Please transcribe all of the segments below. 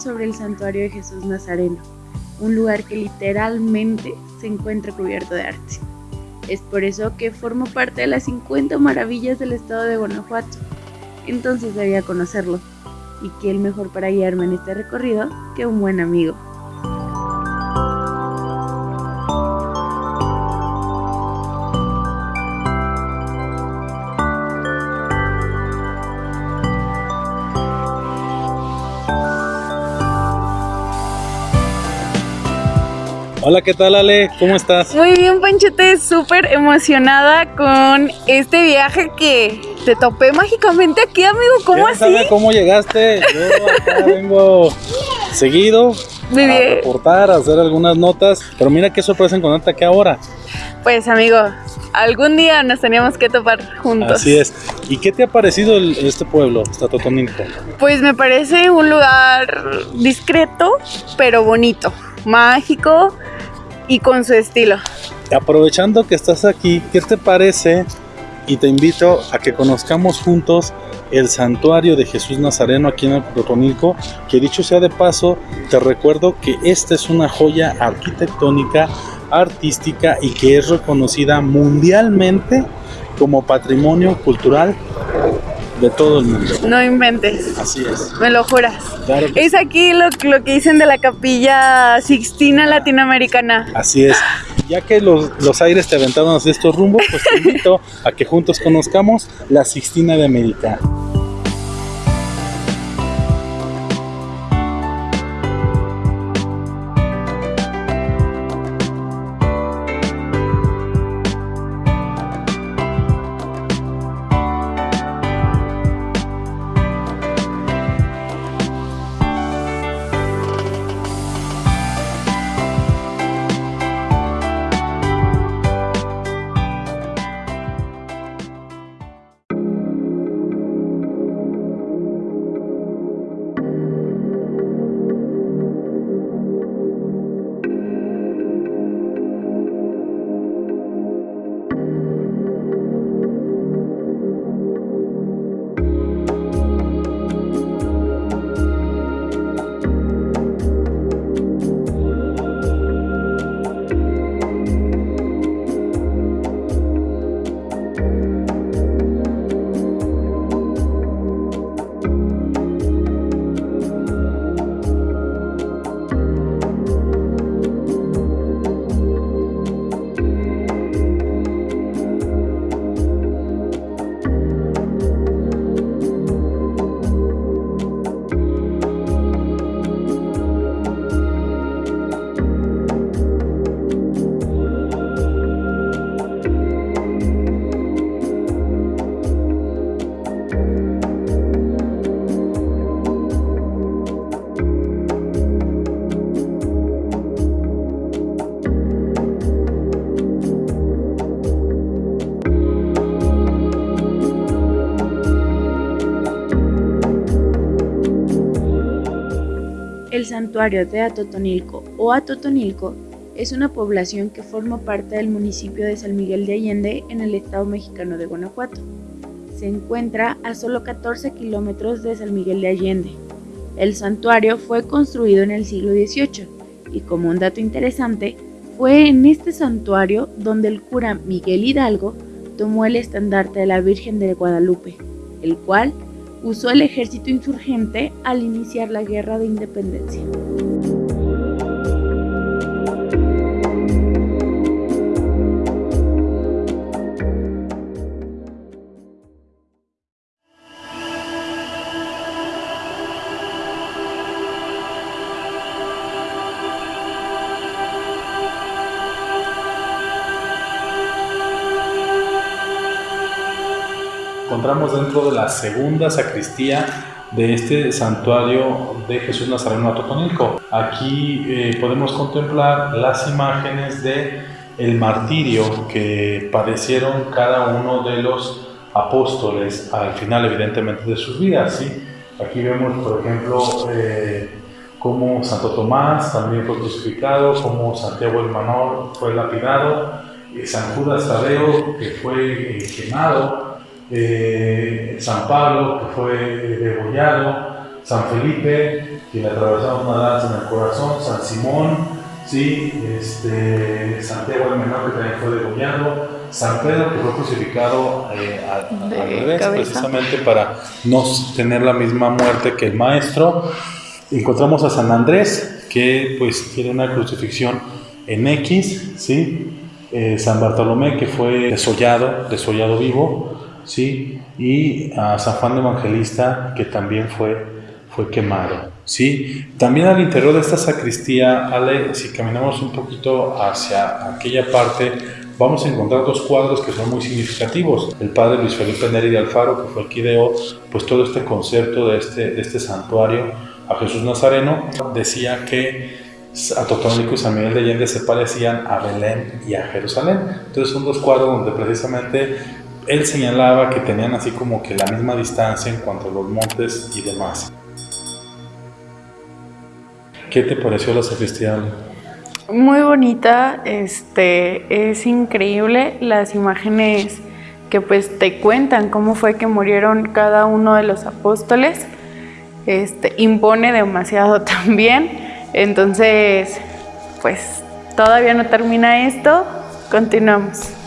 sobre el santuario de Jesús Nazareno, un lugar que literalmente se encuentra cubierto de arte. Es por eso que formo parte de las 50 maravillas del estado de Guanajuato. Entonces debía conocerlo. Y qué el mejor para guiarme en este recorrido que un buen amigo. Hola, ¿qué tal Ale? ¿Cómo estás? Muy bien, Panchete, súper emocionada con este viaje que te topé mágicamente aquí, amigo. ¿Cómo así? Sabe cómo llegaste? Yo acá vengo seguido Muy bien. a reportar, a hacer algunas notas, pero mira qué sorpresa encontrarte aquí ahora. Pues, amigo, algún día nos teníamos que topar juntos. Así es. ¿Y qué te ha parecido el- este pueblo, Totonilco? Pues me parece un lugar discreto, pero bonito, mágico y con su estilo. Aprovechando que estás aquí, ¿qué te parece? Y te invito a que conozcamos juntos el santuario de Jesús Nazareno aquí en el Totonilco, que dicho sea de paso, te recuerdo que esta es una joya arquitectónica, artística y que es reconocida mundialmente como patrimonio cultural de todo el mundo. No inventes, Así es. me lo juras. Claro que Es aquí lo, lo que dicen de la capilla Sixtina Latinoamericana. Así es. Ya que los, los aires te aventaron hacia estos rumbos, pues te invito a que juntos conozcamos la Sixtina de América. El santuario de Atotonilco o Atotonilco es una población que forma parte del municipio de San Miguel de Allende en el estado mexicano de Guanajuato. Se encuentra a solo 14 kilómetros de San Miguel de Allende. El santuario fue construido en el siglo XVIII y como un dato interesante, fue en este santuario donde el cura Miguel Hidalgo tomó el estandarte de la Virgen de Guadalupe, el cual usó el ejército insurgente al iniciar la guerra de independencia. Encontramos dentro de la segunda sacristía de este santuario de Jesús Nazareno Atotonilco. Aquí eh, podemos contemplar las imágenes de el martirio que padecieron cada uno de los apóstoles al final evidentemente de sus vidas. ¿sí? Aquí vemos por ejemplo eh, cómo Santo Tomás también fue crucificado, cómo Santiago el Menor fue lapidado, y San Judas Tadeo que fue eh, quemado, eh, San Pablo que fue degollado, San Felipe que le atravesaron una lanza en el corazón, San Simón, ¿sí? este, Santiago el Menor, que también fue degollado, San Pedro, que fue crucificado eh, al, revés, precisamente para no tener la misma muerte que el Maestro. Encontramos a San Andrés, que pues tiene una crucifixión en X, ¿sí? Eh, San Bartolomé, que fue desollado, desollado vivo, ¿sí? Y a San Juan Evangelista, que también fue, fue quemado. ¿sí? También al interior de esta sacristía, Ale, si caminamos un poquito hacia aquella parte, vamos a encontrar dos cuadros que son muy significativos. El padre Luis Felipe Neri de Alfaro, que fue el que ideó pues, todo este concepto de este, de este santuario a Jesús Nazareno, decía que a Totónico y San Miguel de Allende se parecían a Belén y a Jerusalén. Entonces son dos cuadros donde precisamente él señalaba que tenían así como que la misma distancia en cuanto a los montes y demás. ¿Qué te pareció la sacristía? Muy bonita, este, es increíble las imágenes que pues te cuentan cómo fue que murieron cada uno de los apóstoles. Este, impone demasiado también. Entonces, pues todavía no termina esto, continuamos.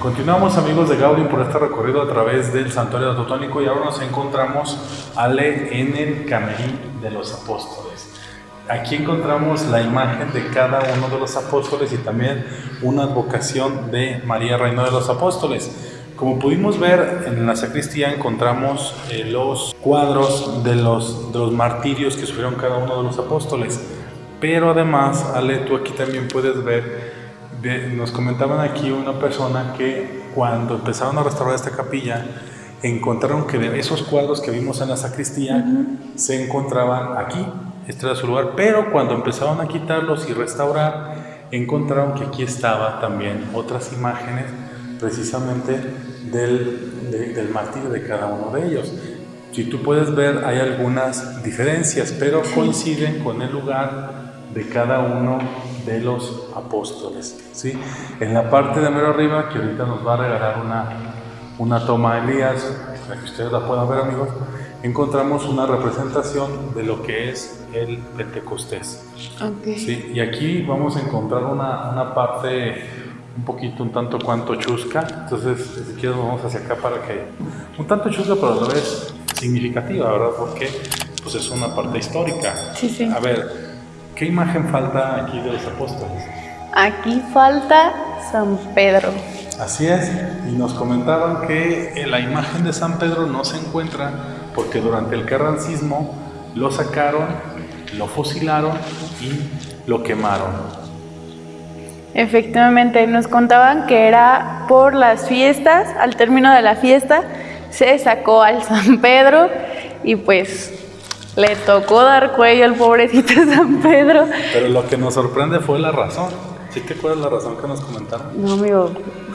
Continuamos amigos de Gaudium por este recorrido a través del Santuario Totónico y ahora nos encontramos Ale en el Camerín de los Apóstoles. Aquí encontramos la imagen de cada uno de los apóstoles y también una advocación de María Reina de los Apóstoles. Como pudimos ver en la sacristía encontramos eh, los cuadros de los, de los martirios que sufrieron cada uno de los apóstoles. Pero además, Ale, tú aquí también puedes ver nos comentaban aquí una persona que cuando empezaron a restaurar esta capilla, encontraron que de esos cuadros que vimos en la sacristía se encontraban aquí, este era su lugar, pero cuando empezaron a quitarlos y restaurar, encontraron que aquí estaba también otras imágenes precisamente del, del martirio de cada uno de ellos. Si tú puedes ver, hay algunas diferencias, pero coinciden con el lugar de cada uno de los apóstoles. ¿sí? En la parte de mero arriba, que ahorita nos va a regalar una, una toma de Elías, para que ustedes la puedan ver amigos, encontramos una representación de lo que es el Pentecostés. ¿sí? Y aquí vamos a encontrar una, una, parte un poquito, un tanto cuanto chusca, entonces si quieres vamos hacia acá para que, un tanto chusca pero a la vez significativa, ¿verdad? Porque pues es una parte histórica. Sí, sí. A ver, ¿Qué imagen falta aquí de los apóstoles? Aquí falta San Pedro. Así es, y nos comentaban que la imagen de San Pedro no se encuentra porque durante el carrancismo lo sacaron, lo fusilaron y lo quemaron. Efectivamente, nos contaban que era por las fiestas, al término de la fiesta, se sacó al San Pedro y pues le tocó dar cuello al pobrecito San Pedro. Pero lo que nos sorprende fue la razón. ¿Sí te acuerdas la razón que nos comentaron? No, amigo.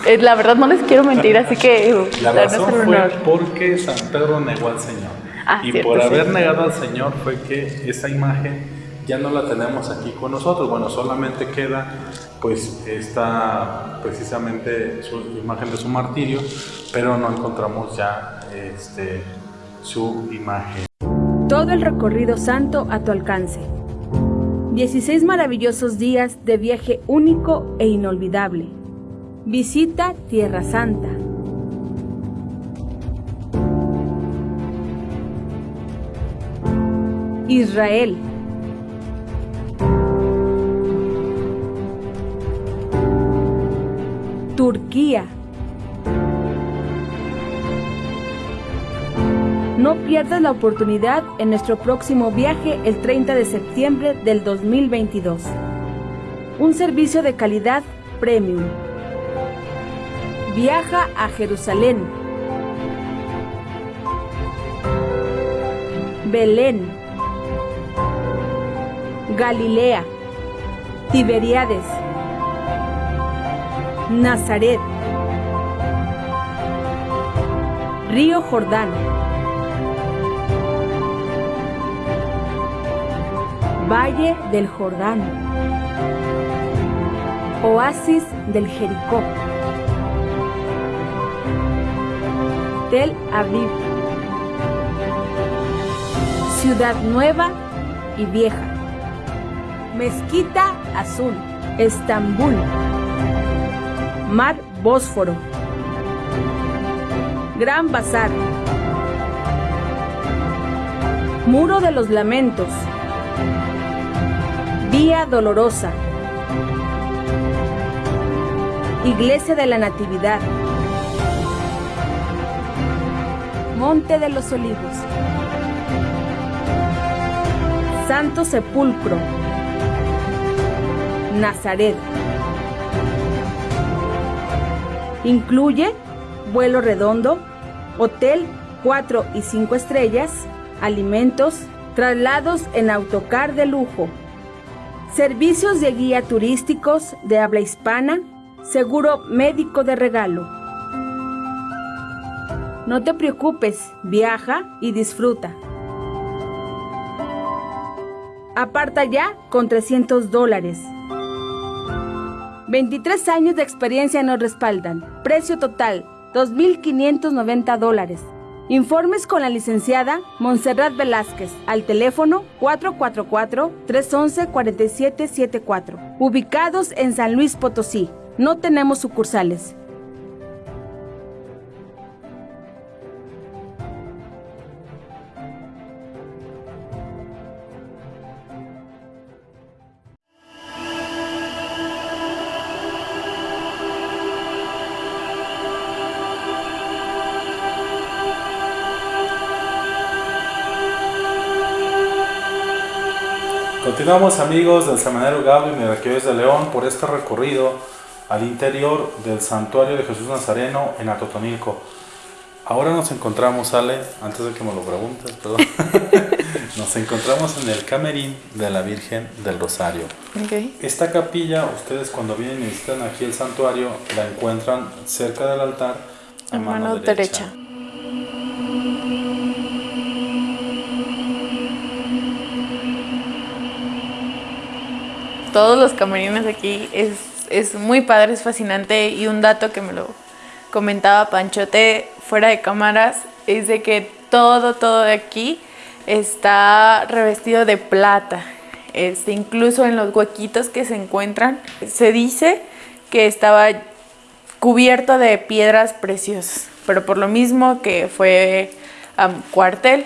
Eh, la verdad no les quiero mentir, así que... La razón fue porque San Pedro negó al Señor. Ah, y por haber negado al Señor fue que esa imagen ya no la tenemos aquí con nosotros. Bueno, solamente queda pues esta precisamente su imagen de su martirio, pero no encontramos ya este, su imagen. Todo el recorrido santo a tu alcance. 16 maravillosos días de viaje único e inolvidable. Visita Tierra Santa. Israel. Turquía. No pierdas la oportunidad en nuestro próximo viaje el 30 de septiembre del 2022. Un servicio de calidad premium. Viaja a Jerusalén. Belén. Galilea. Tiberiades. Nazaret. Río Jordán. Valle del Jordán, Oasis del Jericó, Tel Aviv, Ciudad Nueva y Vieja, Mezquita Azul, Estambul, Mar Bósforo, Gran Bazar, Muro de los Lamentos, Dolorosa, Iglesia de la Natividad, Monte de los Olivos, Santo Sepulcro, Nazaret. Incluye vuelo redondo, hotel 4 y 5 estrellas, alimentos, traslados en autocar de lujo, servicios de guía turísticos de habla hispana, seguro médico de regalo. No te preocupes, viaja y disfruta. Aparta ya con 300 dólares. 23 años de experiencia nos respaldan. Precio total, 2.590 dólares. Informes con la licenciada Montserrat Velázquez al teléfono 444-311-4774. Ubicados en San Luis Potosí. No tenemos sucursales. Continuamos amigos del Seminario Gabriel Miraquíes de León por este recorrido al interior del Santuario de Jesús Nazareno en Atotonilco. Ahora nos encontramos, Ale, antes de que me lo preguntes, perdón, nos encontramos en el camerín de la Virgen del Rosario. Okay. Esta capilla, ustedes cuando vienen y visitan aquí el santuario, la encuentran cerca del altar a mano, mano derecha. derecha. Todos los camerines aquí es, es muy padre, es fascinante y un dato que me lo comentaba Panchote fuera de cámaras es de que todo, todo de aquí está revestido de plata. Este, incluso en los huequitos que se encuentran, se dice que estaba cubierto de piedras preciosas, pero por lo mismo que fue am, cuartel,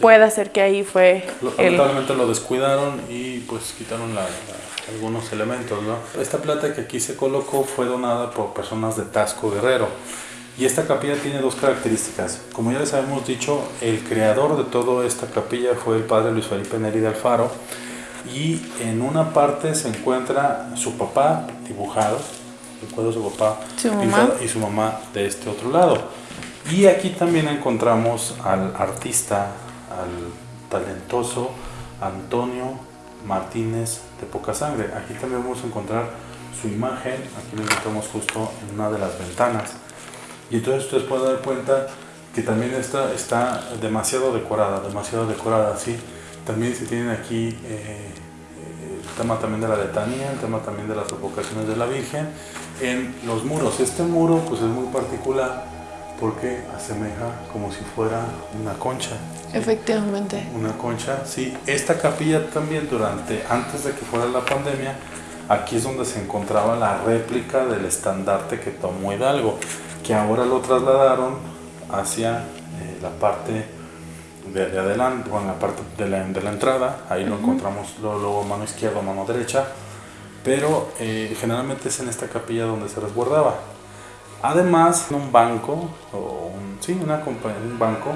puede ser que ahí fue Lo- el... Lamentablemente lo descuidaron y pues quitaron la- la- algunos elementos, ¿no? Esta plata que aquí se colocó fue donada por personas de Tasco Guerrero. Y esta capilla tiene dos características. Como ya les habíamos dicho, el creador de toda esta capilla fue el padre Luis Felipe Neri de Alfaro. Y en una parte se encuentra su papá dibujado, de su papá Su y su mamá de este otro lado. Y aquí también encontramos al artista, al talentoso Antonio Martínez de Poca Sangre. Aquí también vamos a encontrar su imagen, aquí lo encontramos justo en una de las ventanas. Y entonces ustedes pueden dar cuenta que también está, está demasiado decorada, demasiado decorada, ¿sí? También se tienen aquí eh, el tema también de la letanía, el tema también de las evocaciones de la Virgen en los muros. Este muro pues es muy particular porque asemeja como si fuera una concha. Efectivamente. Una concha, sí. Esta capilla también durante, antes de que fuera la pandemia, aquí es donde se encontraba la réplica del estandarte que tomó Hidalgo, que ahora lo trasladaron hacia eh, la parte de, de adelante, bueno, la parte de la, de la entrada, ahí lo encontramos luego, luego mano izquierda, mano derecha, pero eh, generalmente es en esta capilla donde se resguardaba. Además, un banco, o un, sí, una compa- un banco,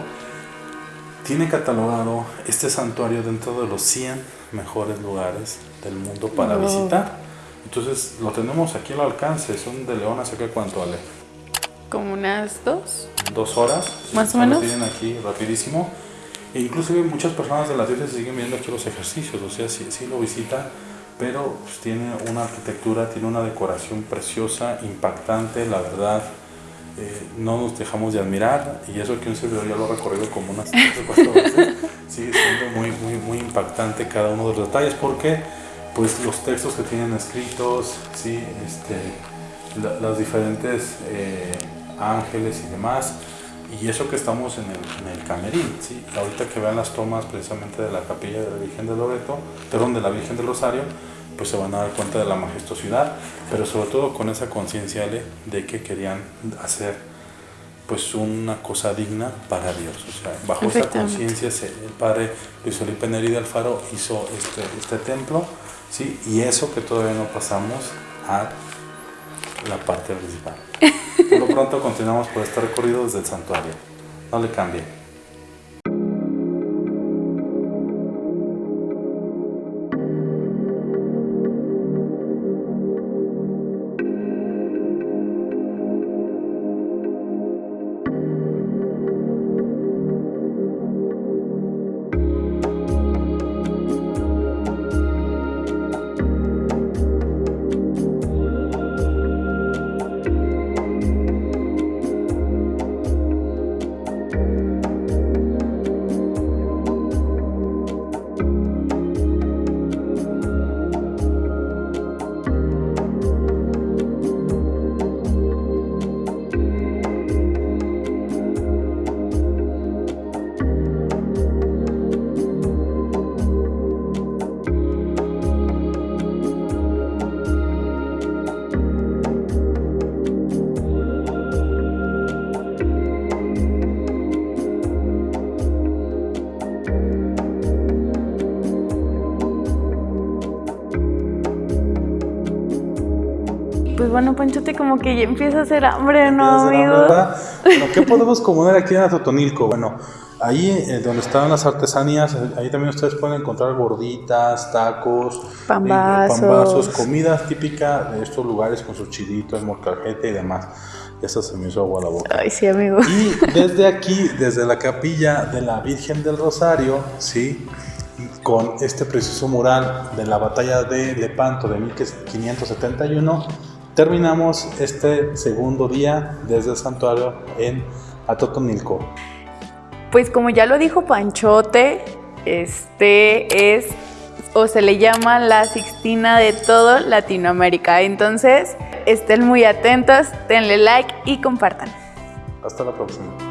tiene catalogado este santuario dentro de los 100 mejores lugares del mundo para Wow. visitar. Entonces lo tenemos aquí al alcance, son de León hacia acá cuánto vale, Como unas dos. dos horas. Más o Lo menos. tienen aquí rapidísimo. E inclusive muchas personas de la diócesis siguen viendo aquí los ejercicios, o sea, sí, sí lo visitan, pero pues, tiene una arquitectura, tiene una decoración preciosa, impactante, la verdad. eh, no nos dejamos de admirar y eso que un servidor ya lo ha recorrido como unas tres o cuatro veces, sigue siendo muy, muy, muy impactante cada uno de los detalles porque pues los textos que tienen escritos, ¿sí? este, los diferentes eh, ángeles y demás, y eso que estamos en el, en el camerín, ¿sí? ahorita que vean las tomas precisamente de la capilla de la Virgen de Loreto, perdón, de la Virgen del Rosario, pues se van a dar cuenta de la majestuosidad, pero sobre todo con esa conciencia de que querían hacer pues una cosa digna para Dios. O sea, bajo esa conciencia el padre Luis Felipe Neri de Alfaro hizo este, este templo, ¿sí? y eso que todavía no pasamos a la parte principal. Por lo pronto continuamos por este recorrido desde el santuario. No le cambie. Pues bueno, Panchote, como que ya empieza a hacer hambre, ¿no, amigo? bueno, ¿qué podemos comer aquí en Atotonilco? Bueno, ahí eh, donde están las artesanías, ahí también ustedes pueden encontrar gorditas, tacos, pambazos, pambazos comida típica de estos lugares con sus chilitos, morcajete y demás. Ya se me hizo agua la boca. Ay, sí, amigo. Y desde aquí, desde la capilla de la Virgen del Rosario, ¿sí? con este precioso mural de la batalla de Lepanto de 1571, terminamos este segundo día desde el santuario en Atotonilco. Pues como ya lo dijo Panchote, este es o se le llama la Sixtina de todo Latinoamérica. Entonces, estén muy atentos, denle like y compartan. Hasta la próxima.